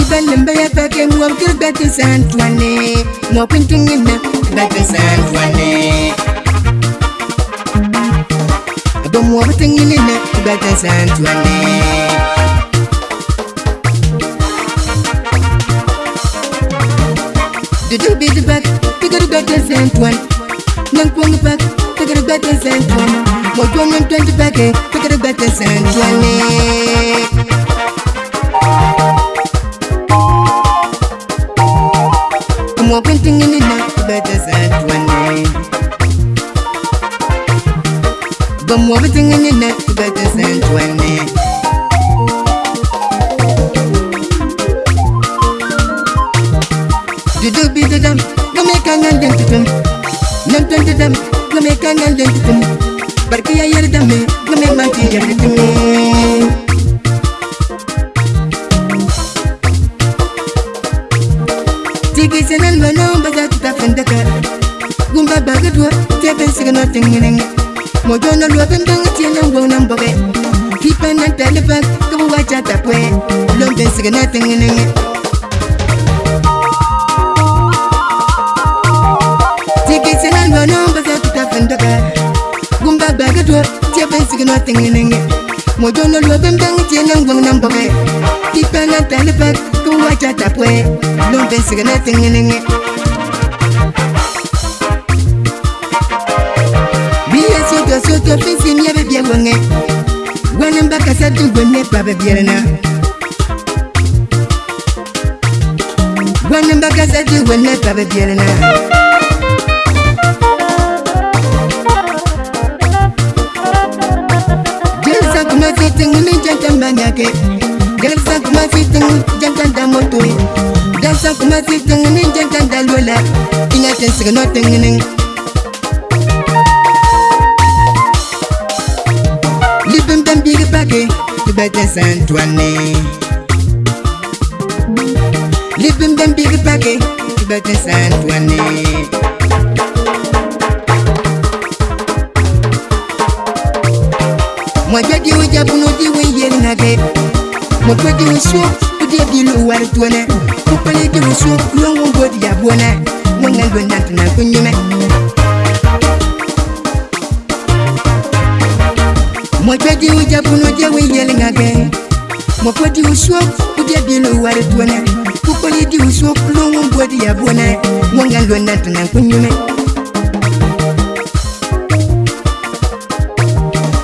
ibalim baya bake mwa kir bete santwane mo pintungi na bete santwane do mo pintungi na bete santwane do do bit bak tigar bete santwane nang kong bak tigar bete santwane mo do nang twenty bake tigar bete santwane mwa bitingi ni ne bete sentwene Dudu bidu dam, gome kangan den tutum Nam tun tutum, gome kangan den tutum Barki ya yer dame, gome manki ya tutum Tiki senal mwana mbaza tuta fendaka Gumba bagadwa, tepe sigana tingiling Tiki senal mwana mbaza tuta fendaka mojono lobe mbeng tie na ngwong na mboge kipe na telefe ke bo wacha tapwe lombe sege na tengeneng tikitse na ngwono mbese tuta fendoke gumba bege tuo tie fe sege na tengeneng mojono lobe mbeng tie na ngwong na mboge kipe na telefe ke bo wacha tapwe lombe sege na tengeneng bɛ wɛŋɛ gwɛnɛŋ bɛ kasɛ tu gwɛnɛ pa bɛ biɛrɛna gwɛnɛŋ bɛ kasɛ tu gwɛnɛ pa bɛ biɛrɛna jɛnsa kuma si tiŋ ni jɛnsa ma ŋa kɛ jɛnsa kuma si tiŋ jɛnsa da moto jɛnsa kuma si tiŋ ni jɛnsa da lola iŋa tɛ sigi nɔ tiŋ ni. big baggy, you better send to a knee. Living them big baggy, you better send to a knee. Mwa ja di wija puno di wiye nage Mwa kwa di wisho kudia di lu wari tuane Mwa kwa di wisho kuyo mwa kwa di ya buane Mwa ngangwe nantu na kunyume mɔtɔdi ujabunɔdɛ wiyelinga gɛ mɔkɔdi usuo kudɛbilo wari tuonɛ kukɔlidi usuo kulongo bodi ya bonɛ mɔnga lɔna tana kunyumɛ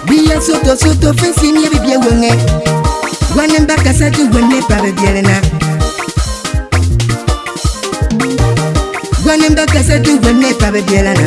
wiya soto soto fesi nyebibie wɔŋɛ wanɛba kasati wɔne parebiɛlina wanɛba kasati wɔne parebiɛlana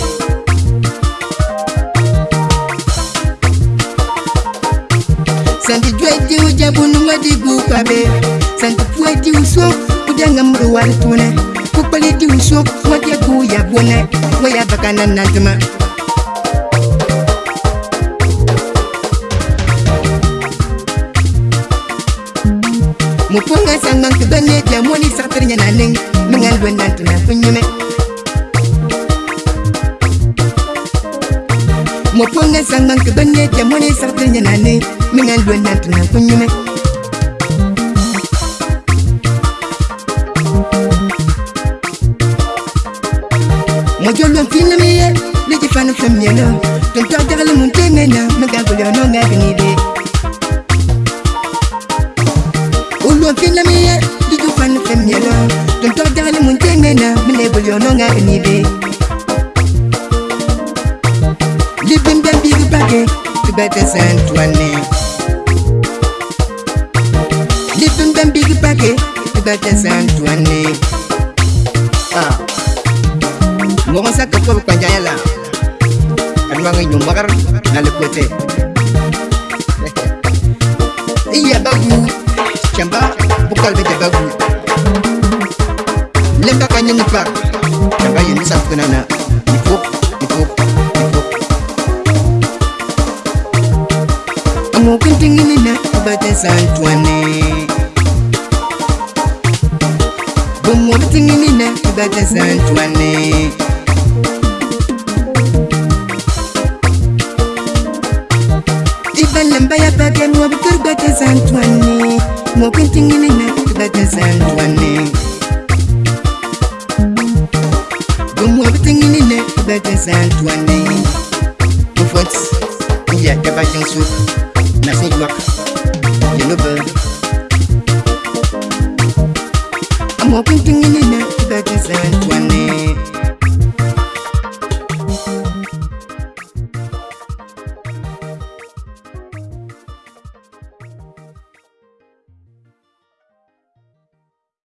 sandi dwe di uje bunu ngadi gu kabe sandi pwe di uso kuja ngamru wali tune kupali di uso kwa gu ya bune kwa ya baka nanadima mupunga sangang kebane dia moni sartirnya naning mengandwen nantina penyume mo pon ngan san ngan ke banye ke mo ne sar tin yana ne min an lo nan tin kun yume mo jo lo fin na mi ye ni ti fan fun mi na tin ta ga le mun te ne na mo ga go le no ne ke ni de o lo fin na mi ye ni ti fan fun mi na tin ta ga le mun te ne na mo ne go le no ne ke ni de ke tubɛtɛ sɛn tuanɛ lipin bɛn bigi pa ke tubɛtɛ sɛn tuanɛ mɔgɔnsa ka kɔbi kpanjaya la adumakɛ ɲumagar nalekotɛ iyabagu cɛmba bukalbe jabagu lenka ka ɲɛmu pa cɛmba yenisa kunana santwane bomom tinginina kubata santwane ibalamba ya bake mobitur bata santwane mokin tinginina kubata santwane bomobitinginina kubata santwane ofot iya kabakensu nasoduak walking thing in the